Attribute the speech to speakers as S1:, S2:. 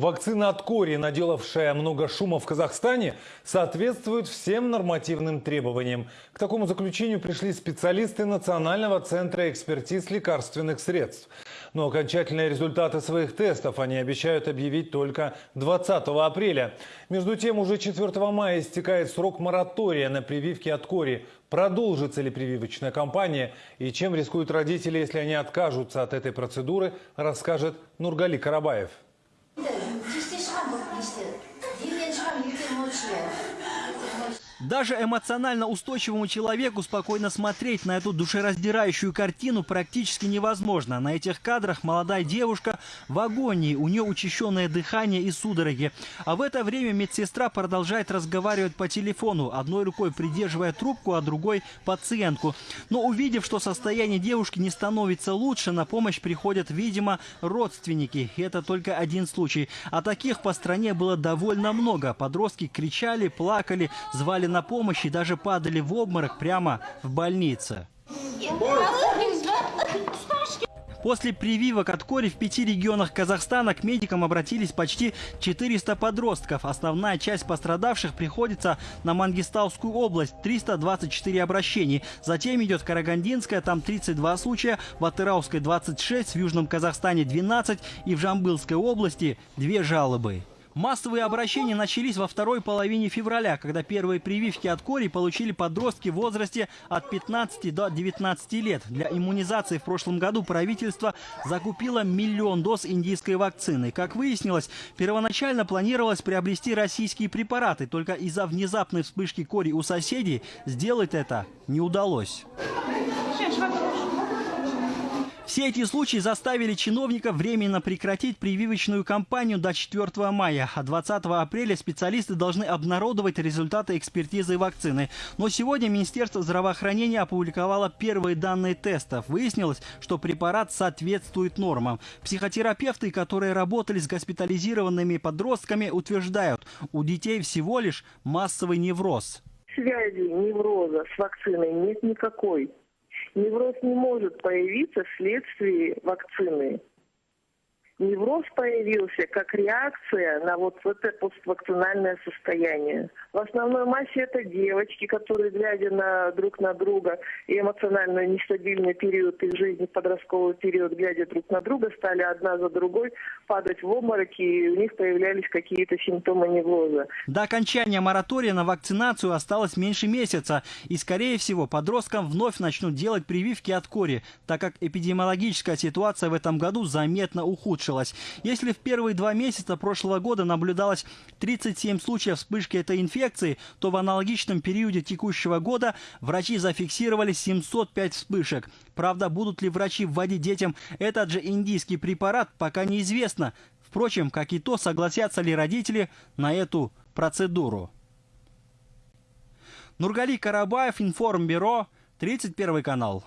S1: Вакцина от кори, наделавшая много шума в Казахстане, соответствует всем нормативным требованиям. К такому заключению пришли специалисты Национального центра экспертиз лекарственных средств. Но окончательные результаты своих тестов они обещают объявить только 20 апреля. Между тем, уже 4 мая истекает срок моратория на прививки от кори. Продолжится ли прививочная кампания и чем рискуют родители, если они откажутся от этой процедуры, расскажет Нургали Карабаев. 就是。
S2: Даже эмоционально устойчивому человеку спокойно смотреть на эту душераздирающую картину практически невозможно. На этих кадрах молодая девушка в агонии, у нее учащенное дыхание и судороги. А в это время медсестра продолжает разговаривать по телефону, одной рукой придерживая трубку, а другой пациентку. Но увидев, что состояние девушки не становится лучше, на помощь приходят, видимо, родственники. И это только один случай. А таких по стране было довольно много. Подростки кричали, плакали, звали на помощь и даже падали в обморок прямо в больнице. После прививок от кори в пяти регионах Казахстана к медикам обратились почти 400 подростков. Основная часть пострадавших приходится на Мангистаускую область – 324 обращений. Затем идет Карагандинская, там 32 случая, в Атырауской – 26, в Южном Казахстане – 12 и в Жамбылской области – 2 жалобы. Массовые обращения начались во второй половине февраля, когда первые прививки от кори получили подростки в возрасте от 15 до 19 лет. Для иммунизации в прошлом году правительство закупило миллион доз индийской вакцины. Как выяснилось, первоначально планировалось приобрести российские препараты, только из-за внезапной вспышки кори у соседей сделать это не удалось. Все эти случаи заставили чиновников временно прекратить прививочную кампанию до 4 мая, а 20 апреля специалисты должны обнародовать результаты экспертизы вакцины. Но сегодня Министерство здравоохранения опубликовало первые данные тестов. Выяснилось, что препарат соответствует нормам. Психотерапевты, которые работали с госпитализированными подростками, утверждают, у детей всего лишь массовый невроз.
S3: Связи невроза с вакциной нет никакой невроз не может появиться вследствие вакцины невроз появился как реакция на вот это поствакцинальное состояние. В основной массе это девочки, которые, глядя на друг на друга и эмоционально нестабильный период их жизни, подростковый период, глядя друг на друга, стали одна за другой падать в обмороки, и у них появлялись какие-то симптомы невроза.
S2: До окончания моратория на вакцинацию осталось меньше месяца, и, скорее всего, подросткам вновь начнут делать прививки от кори, так как эпидемиологическая ситуация в этом году заметно ухудшилась улучшилась. Если в первые два месяца прошлого года наблюдалось 37 случаев вспышки этой инфекции, то в аналогичном периоде текущего года врачи зафиксировали 705 вспышек. Правда, будут ли врачи вводить детям этот же индийский препарат, пока неизвестно. Впрочем, как и то, согласятся ли родители на эту процедуру. Нургали Карабаев, Информбюро, 31 канал.